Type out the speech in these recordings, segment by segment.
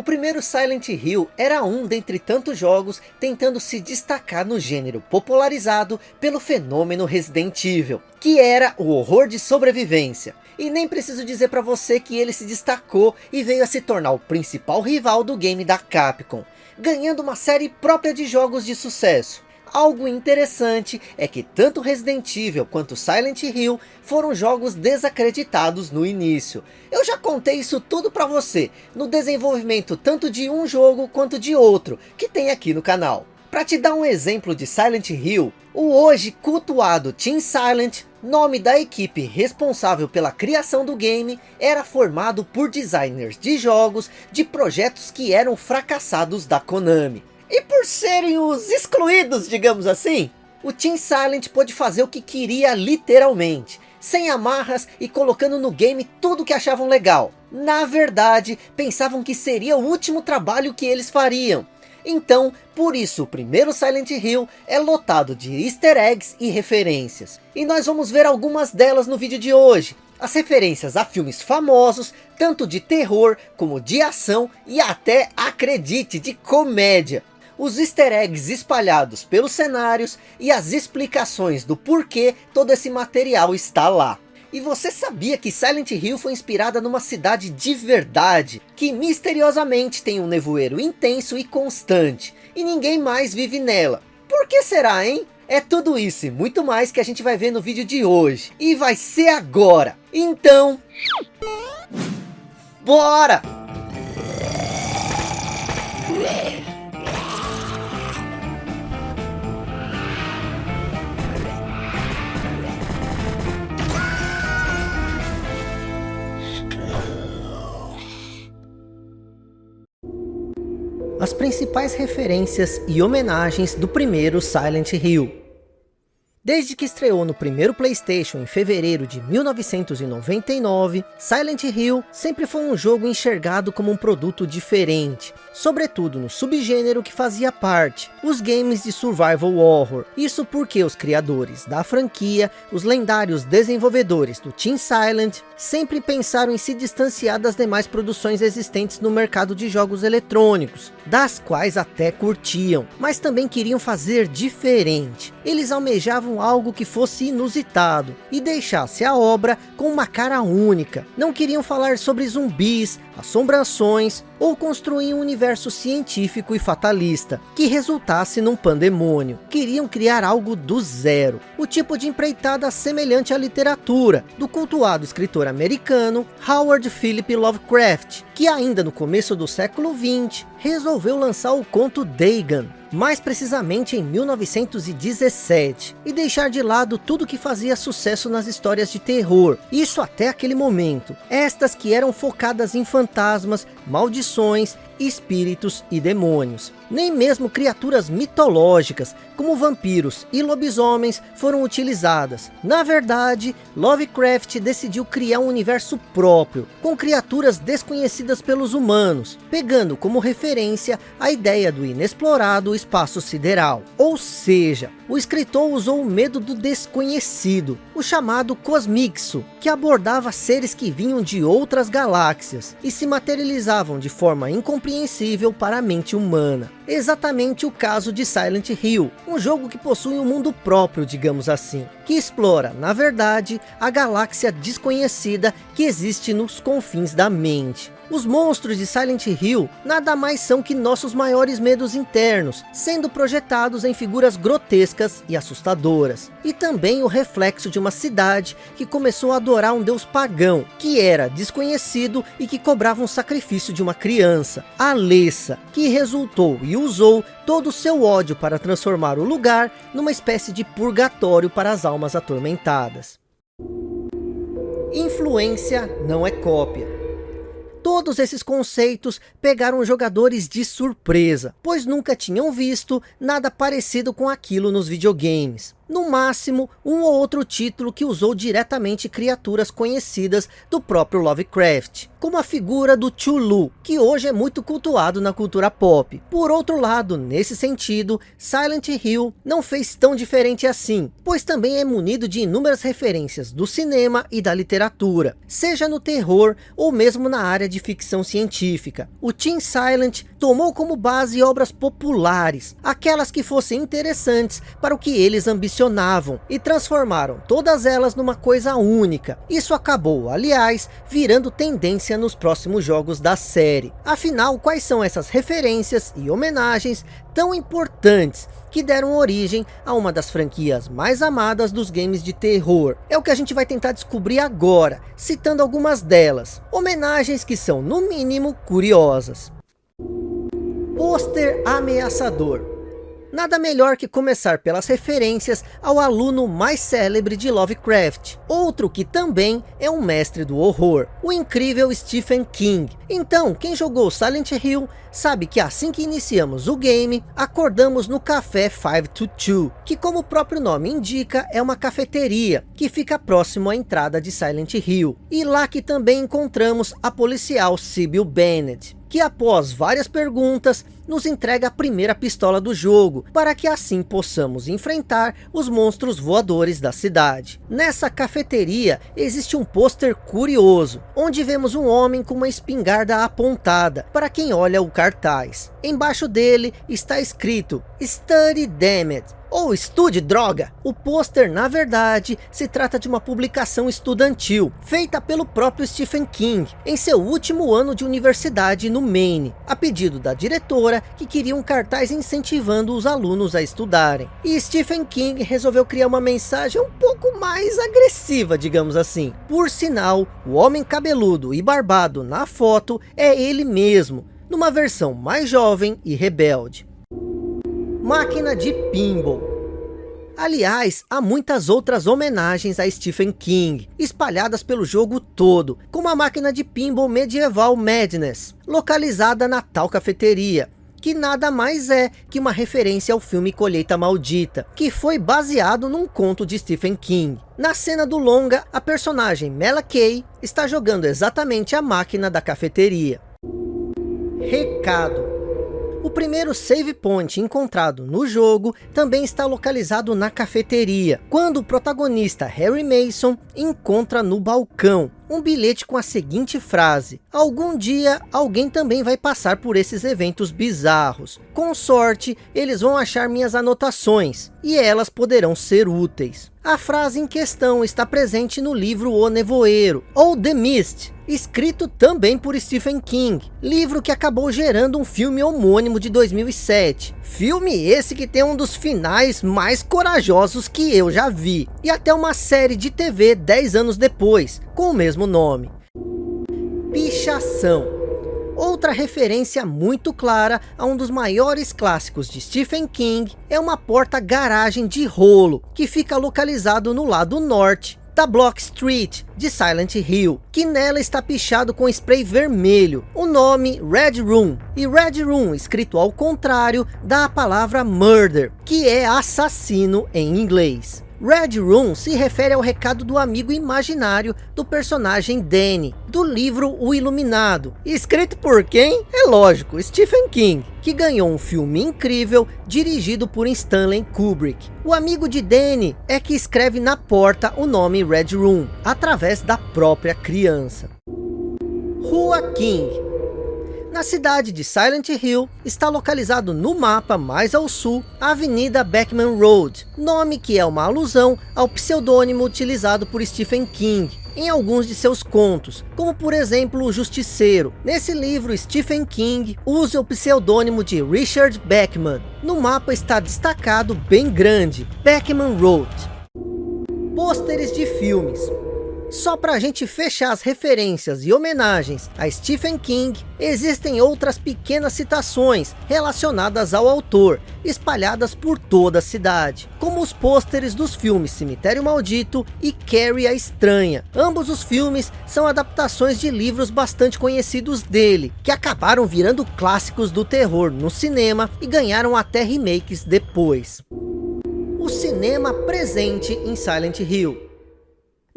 O primeiro Silent Hill era um dentre tantos jogos tentando se destacar no gênero popularizado pelo fenômeno Resident Evil, que era o horror de sobrevivência. E nem preciso dizer para você que ele se destacou e veio a se tornar o principal rival do game da Capcom, ganhando uma série própria de jogos de sucesso. Algo interessante é que tanto Resident Evil quanto Silent Hill foram jogos desacreditados no início. Eu já contei isso tudo para você, no desenvolvimento tanto de um jogo quanto de outro, que tem aqui no canal. Para te dar um exemplo de Silent Hill, o hoje cultuado Team Silent, nome da equipe responsável pela criação do game, era formado por designers de jogos de projetos que eram fracassados da Konami. E por serem os excluídos, digamos assim, o Team Silent pôde fazer o que queria literalmente, sem amarras e colocando no game tudo que achavam legal. Na verdade, pensavam que seria o último trabalho que eles fariam. Então, por isso o primeiro Silent Hill é lotado de easter eggs e referências. E nós vamos ver algumas delas no vídeo de hoje. As referências a filmes famosos, tanto de terror como de ação e até, acredite, de comédia os easter eggs espalhados pelos cenários e as explicações do porquê todo esse material está lá. E você sabia que Silent Hill foi inspirada numa cidade de verdade, que misteriosamente tem um nevoeiro intenso e constante, e ninguém mais vive nela. Por que será, hein? É tudo isso e muito mais que a gente vai ver no vídeo de hoje. E vai ser agora. Então... Bora! Principais referências e homenagens do primeiro Silent Hill. Desde que estreou no primeiro Playstation em fevereiro de 1999, Silent Hill sempre foi um jogo enxergado como um produto diferente, sobretudo no subgênero que fazia parte, os games de survival horror. Isso porque os criadores da franquia, os lendários desenvolvedores do Team Silent, sempre pensaram em se distanciar das demais produções existentes no mercado de jogos eletrônicos, das quais até curtiam, mas também queriam fazer diferente. Eles almejavam algo que fosse inusitado e deixasse a obra com uma cara única. Não queriam falar sobre zumbis, assombrações ou construir um universo científico e fatalista que resultasse num pandemônio. Queriam criar algo do zero, o tipo de empreitada semelhante à literatura do cultuado escritor americano Howard Philip Lovecraft, que ainda no começo do século 20 resolveu lançar o conto Dagon, mais precisamente em 1917, e deixar de lado tudo que fazia sucesso nas histórias de terror, isso até aquele momento, estas que eram focadas em maldições, espíritos e demônios. Nem mesmo criaturas mitológicas, como vampiros e lobisomens, foram utilizadas. Na verdade, Lovecraft decidiu criar um universo próprio, com criaturas desconhecidas pelos humanos, pegando como referência a ideia do inexplorado espaço sideral. Ou seja, o escritor usou o medo do desconhecido, o chamado Cosmixo, que abordava seres que vinham de outras galáxias e se materializavam de forma incompreensível para a mente humana exatamente o caso de Silent Hill, um jogo que possui um mundo próprio, digamos assim, que explora, na verdade, a galáxia desconhecida que existe nos confins da mente. Os monstros de Silent Hill nada mais são que nossos maiores medos internos, sendo projetados em figuras grotescas e assustadoras. E também o reflexo de uma cidade que começou a adorar um deus pagão, que era desconhecido e que cobrava um sacrifício de uma criança, Alessa, que resultou e usou todo o seu ódio para transformar o lugar numa espécie de purgatório para as almas atormentadas. Influência não é cópia. Todos esses conceitos pegaram jogadores de surpresa, pois nunca tinham visto nada parecido com aquilo nos videogames. No máximo, um ou outro título que usou diretamente criaturas conhecidas do próprio Lovecraft, como a figura do Chulu, que hoje é muito cultuado na cultura pop. Por outro lado, nesse sentido, Silent Hill não fez tão diferente assim, pois também é munido de inúmeras referências do cinema e da literatura, seja no terror ou mesmo na área de ficção científica. O Team Silent tomou como base obras populares, aquelas que fossem interessantes para o que eles ambicionavam, e transformaram todas elas numa coisa única. Isso acabou, aliás, virando tendência nos próximos jogos da série. Afinal, quais são essas referências e homenagens tão importantes que deram origem a uma das franquias mais amadas dos games de terror. É o que a gente vai tentar descobrir agora, citando algumas delas. Homenagens que são, no mínimo, curiosas. Pôster ameaçador. Nada melhor que começar pelas referências ao aluno mais célebre de Lovecraft, outro que também é um mestre do horror, o incrível Stephen King. Então, quem jogou Silent Hill sabe que assim que iniciamos o game, acordamos no Café 522, que como o próprio nome indica, é uma cafeteria, que fica próximo à entrada de Silent Hill. E lá que também encontramos a policial Sybil Bennett que após várias perguntas, nos entrega a primeira pistola do jogo, para que assim possamos enfrentar os monstros voadores da cidade. Nessa cafeteria existe um pôster curioso, onde vemos um homem com uma espingarda apontada, para quem olha o cartaz. Embaixo dele está escrito, Study Damned, ou estude droga. O pôster, na verdade, se trata de uma publicação estudantil, feita pelo próprio Stephen King, em seu último ano de universidade no Maine, a pedido da diretora, que queria um cartaz incentivando os alunos a estudarem. E Stephen King resolveu criar uma mensagem um pouco mais agressiva, digamos assim. Por sinal, o homem cabeludo e barbado na foto é ele mesmo, numa versão mais jovem e rebelde máquina de pinball. Aliás, há muitas outras homenagens a Stephen King, espalhadas pelo jogo todo, como a máquina de pinball medieval Madness, localizada na tal cafeteria, que nada mais é que uma referência ao filme Colheita Maldita, que foi baseado num conto de Stephen King. Na cena do longa, a personagem Mela Kay está jogando exatamente a máquina da cafeteria. Recado o primeiro save point encontrado no jogo também está localizado na cafeteria, quando o protagonista Harry Mason encontra no balcão um bilhete com a seguinte frase, algum dia alguém também vai passar por esses eventos bizarros, com sorte eles vão achar minhas anotações, e elas poderão ser úteis. A frase em questão está presente no livro O Nevoeiro, ou The Mist, escrito também por Stephen King, livro que acabou gerando um filme homônimo de 2007. Filme esse que tem um dos finais mais corajosos que eu já vi, e até uma série de TV 10 anos depois, com o mesmo nome. Pichação Outra referência muito clara a um dos maiores clássicos de Stephen King é uma porta-garagem de rolo, que fica localizado no lado norte da Block Street, de Silent Hill, que nela está pichado com spray vermelho, o nome Red Room, e Red Room, escrito ao contrário, da palavra Murder, que é assassino em inglês. Red Room se refere ao recado do amigo imaginário do personagem Danny, do livro O Iluminado. Escrito por quem? É lógico, Stephen King, que ganhou um filme incrível dirigido por Stanley Kubrick. O amigo de Danny é que escreve na porta o nome Red Room, através da própria criança. Rua King na cidade de Silent Hill, está localizado no mapa mais ao sul, a Avenida Beckman Road, nome que é uma alusão ao pseudônimo utilizado por Stephen King, em alguns de seus contos, como por exemplo o Justiceiro. Nesse livro, Stephen King usa o pseudônimo de Richard Beckman. No mapa está destacado bem grande, Beckman Road. Pôsteres de filmes. Só para a gente fechar as referências e homenagens a Stephen King, existem outras pequenas citações relacionadas ao autor, espalhadas por toda a cidade, como os pôsteres dos filmes Cemitério Maldito e Carrie a Estranha. Ambos os filmes são adaptações de livros bastante conhecidos dele, que acabaram virando clássicos do terror no cinema e ganharam até remakes depois. O cinema presente em Silent Hill.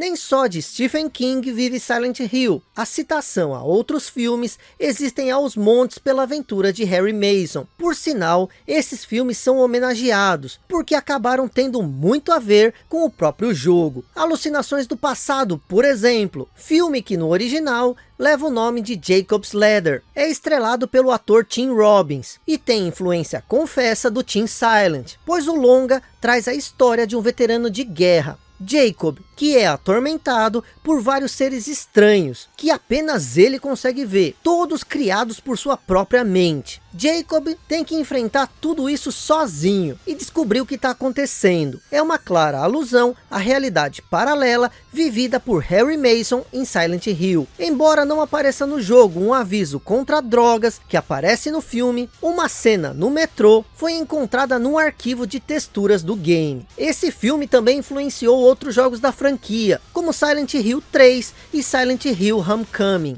Nem só de Stephen King vive Silent Hill. A citação a outros filmes existem aos montes pela aventura de Harry Mason. Por sinal, esses filmes são homenageados, porque acabaram tendo muito a ver com o próprio jogo. Alucinações do passado, por exemplo. Filme que no original leva o nome de Jacob's Ladder. É estrelado pelo ator Tim Robbins e tem influência confessa do Tim Silent, pois o longa traz a história de um veterano de guerra, Jacob, que é atormentado por vários seres estranhos, que apenas ele consegue ver, todos criados por sua própria mente. Jacob tem que enfrentar tudo isso sozinho e descobrir o que está acontecendo. É uma clara alusão à realidade paralela vivida por Harry Mason em Silent Hill. Embora não apareça no jogo um aviso contra drogas que aparece no filme, uma cena no metrô foi encontrada num arquivo de texturas do game. Esse filme também influenciou outros jogos da franquia, como Silent Hill 3 e Silent Hill Homecoming.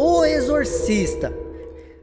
O Exorcista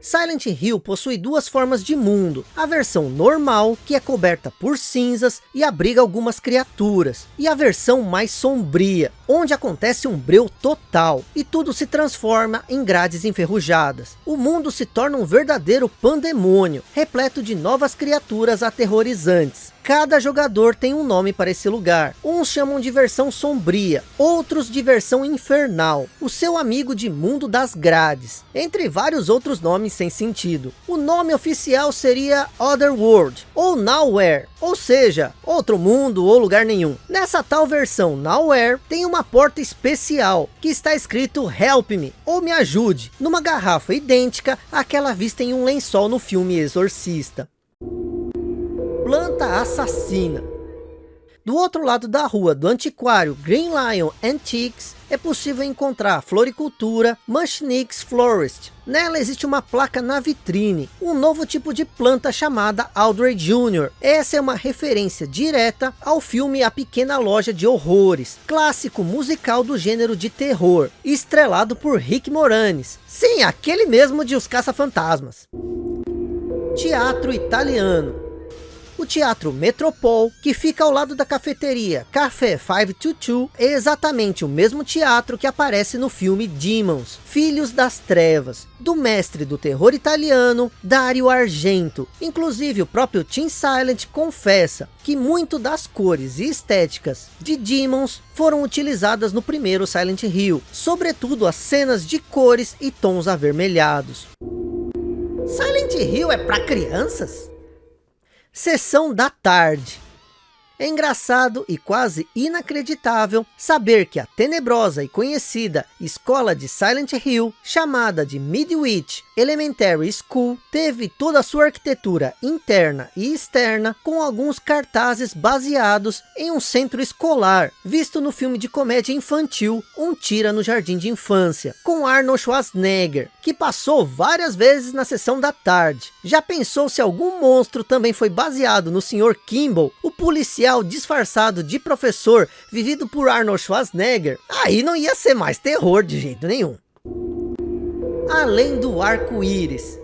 Silent Hill possui duas formas de mundo. A versão normal, que é coberta por cinzas e abriga algumas criaturas. E a versão mais sombria, onde acontece um breu total. E tudo se transforma em grades enferrujadas. O mundo se torna um verdadeiro pandemônio, repleto de novas criaturas aterrorizantes. Cada jogador tem um nome para esse lugar. Uns chamam de versão sombria, outros de versão infernal. O seu amigo de mundo das grades. Entre vários outros nomes sem sentido. O nome oficial seria Otherworld, ou Nowhere. Ou seja, outro mundo ou lugar nenhum. Nessa tal versão Nowhere, tem uma porta especial, que está escrito Help Me, ou Me Ajude, numa garrafa idêntica àquela vista em um lençol no filme Exorcista planta assassina. Do outro lado da rua do antiquário Green Lion Antiques, é possível encontrar floricultura Mushniks Florist. Nela existe uma placa na vitrine, um novo tipo de planta chamada Audrey Jr. Essa é uma referência direta ao filme A Pequena Loja de Horrores, clássico musical do gênero de terror, estrelado por Rick Moranis. Sim, aquele mesmo de Os Caça-Fantasmas. Teatro italiano o Teatro Metropol, que fica ao lado da cafeteria Café 522, é exatamente o mesmo teatro que aparece no filme Demons, Filhos das Trevas, do mestre do terror italiano, Dario Argento. Inclusive o próprio Tim Silent confessa que muito das cores e estéticas de Demons foram utilizadas no primeiro Silent Hill, sobretudo as cenas de cores e tons avermelhados. Silent Hill é para crianças? Sessão da tarde. É engraçado e quase inacreditável saber que a tenebrosa e conhecida escola de Silent Hill, chamada de Midwich Elementary School, teve toda a sua arquitetura interna e externa com alguns cartazes baseados em um centro escolar, visto no filme de comédia infantil Um Tira no Jardim de Infância, com Arnold Schwarzenegger, que passou várias vezes na sessão da tarde. Já pensou se algum monstro também foi baseado no Sr. Kimball, o policial policial disfarçado de professor, vivido por Arnold Schwarzenegger, aí não ia ser mais terror de jeito nenhum. Além do arco-íris,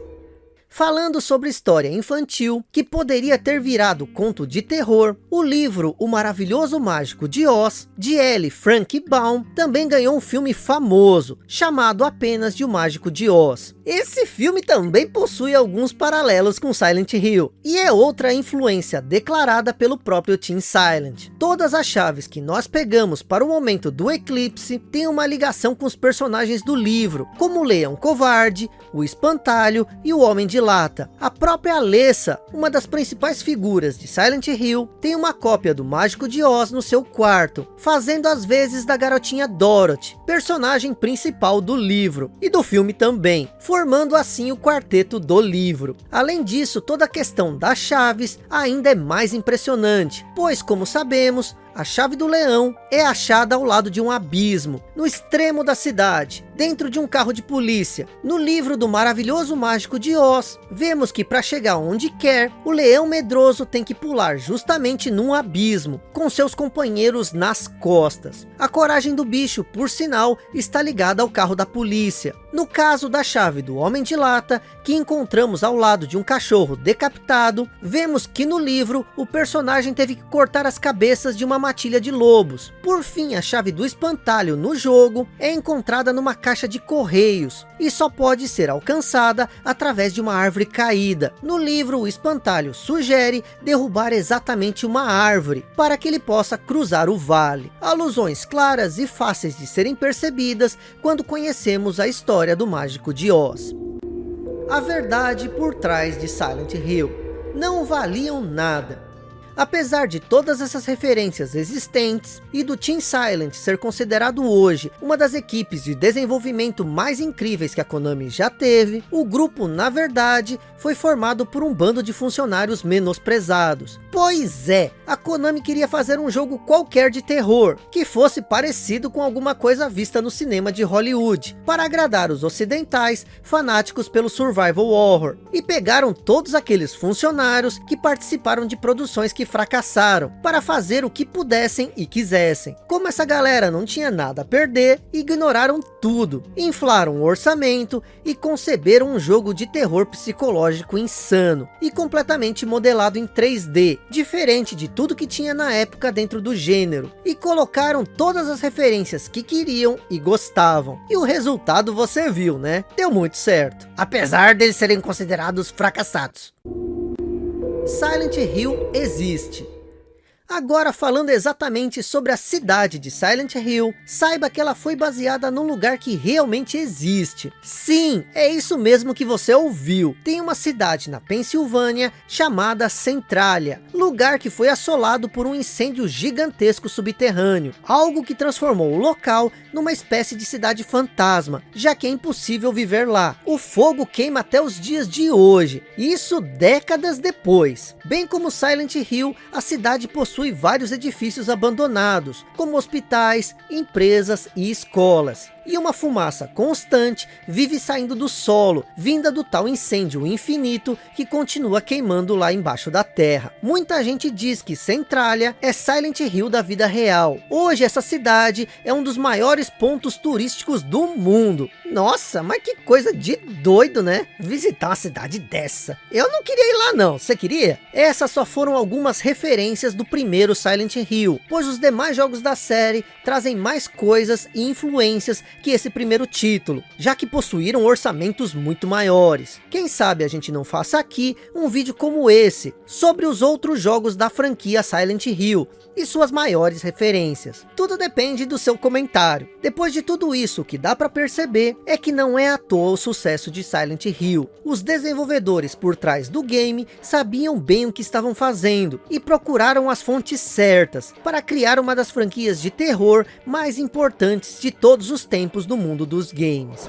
falando sobre história infantil que poderia ter virado conto de terror, o livro O Maravilhoso Mágico de Oz, de L. Frank Baum, também ganhou um filme famoso, chamado apenas de O Mágico de Oz. Esse filme também possui alguns paralelos com Silent Hill, e é outra influência declarada pelo próprio Team Silent. Todas as chaves que nós pegamos para o momento do eclipse têm uma ligação com os personagens do livro, como o Leão Covarde, o Espantalho e o Homem de Lata. A própria Alessa, uma das principais figuras de Silent Hill, tem uma cópia do Mágico de Oz no seu quarto, fazendo as vezes da garotinha Dorothy, personagem principal do livro, e do filme também formando assim o quarteto do livro. Além disso, toda a questão das chaves ainda é mais impressionante, pois como sabemos, a chave do leão é achada ao lado de um abismo, no extremo da cidade, dentro de um carro de polícia. No livro do maravilhoso mágico de Oz, vemos que para chegar onde quer, o leão medroso tem que pular justamente num abismo, com seus companheiros nas costas. A coragem do bicho, por sinal, está ligada ao carro da polícia. No caso da chave do Homem de Lata, que encontramos ao lado de um cachorro decapitado, vemos que no livro o personagem teve que cortar as cabeças de uma matilha de lobos. Por fim, a chave do espantalho no jogo é encontrada numa caixa de correios e só pode ser alcançada através de uma árvore caída. No livro, o espantalho sugere derrubar exatamente uma árvore para que ele possa cruzar o vale. Alusões claras e fáceis de serem percebidas quando conhecemos a história do Mágico de Oz. A verdade por trás de Silent Hill. Não valiam nada. Apesar de todas essas referências existentes e do Team Silent ser considerado hoje uma das equipes de desenvolvimento mais incríveis que a Konami já teve, o grupo na verdade foi formado por um bando de funcionários menosprezados. Pois é, a Konami queria fazer um jogo qualquer de terror, que fosse parecido com alguma coisa vista no cinema de Hollywood, para agradar os ocidentais fanáticos pelo survival horror. E pegaram todos aqueles funcionários que participaram de produções que que fracassaram, para fazer o que pudessem e quisessem. Como essa galera não tinha nada a perder, ignoraram tudo, inflaram o orçamento e conceberam um jogo de terror psicológico insano e completamente modelado em 3D, diferente de tudo que tinha na época dentro do gênero, e colocaram todas as referências que queriam e gostavam. E o resultado você viu, né? Deu muito certo, apesar deles serem considerados fracassados. Silent Hill existe. Agora falando exatamente sobre a cidade de Silent Hill, saiba que ela foi baseada num lugar que realmente existe. Sim, é isso mesmo que você ouviu. Tem uma cidade na Pensilvânia chamada Centralia, lugar que foi assolado por um incêndio gigantesco subterrâneo, algo que transformou o local numa espécie de cidade fantasma, já que é impossível viver lá. O fogo queima até os dias de hoje, isso décadas depois. Bem como Silent Hill, a cidade possui possui vários edifícios abandonados, como hospitais, empresas e escolas e uma fumaça constante vive saindo do solo, vinda do tal incêndio infinito que continua queimando lá embaixo da terra. Muita gente diz que Centralia é Silent Hill da vida real. Hoje essa cidade é um dos maiores pontos turísticos do mundo. Nossa, mas que coisa de doido, né? Visitar uma cidade dessa. Eu não queria ir lá não, você queria? Essas só foram algumas referências do primeiro Silent Hill, pois os demais jogos da série trazem mais coisas e influências que esse primeiro título, já que possuíram orçamentos muito maiores. Quem sabe a gente não faça aqui um vídeo como esse, sobre os outros jogos da franquia Silent Hill, e suas maiores referências. Tudo depende do seu comentário. Depois de tudo isso, o que dá para perceber é que não é à toa o sucesso de Silent Hill. Os desenvolvedores por trás do game sabiam bem o que estavam fazendo e procuraram as fontes certas para criar uma das franquias de terror mais importantes de todos os tempos tempos do mundo dos games.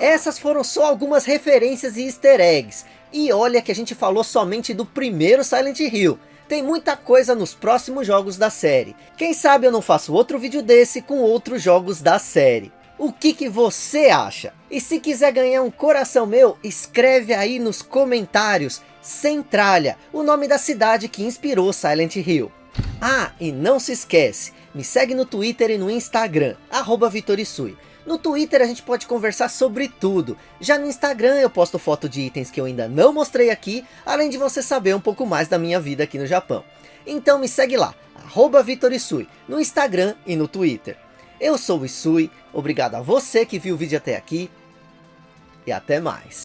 Essas foram só algumas referências e easter eggs. E olha que a gente falou somente do primeiro Silent Hill. Tem muita coisa nos próximos jogos da série. Quem sabe eu não faço outro vídeo desse com outros jogos da série. O que, que você acha? E se quiser ganhar um coração meu, escreve aí nos comentários. Centralia, o nome da cidade que inspirou Silent Hill. Ah, e não se esquece, me segue no Twitter e no Instagram, arroba Vitorisui. No Twitter a gente pode conversar sobre tudo. Já no Instagram eu posto foto de itens que eu ainda não mostrei aqui, além de você saber um pouco mais da minha vida aqui no Japão. Então me segue lá, arroba Vitorisui, no Instagram e no Twitter. Eu sou o Isui, obrigado a você que viu o vídeo até aqui, e até mais.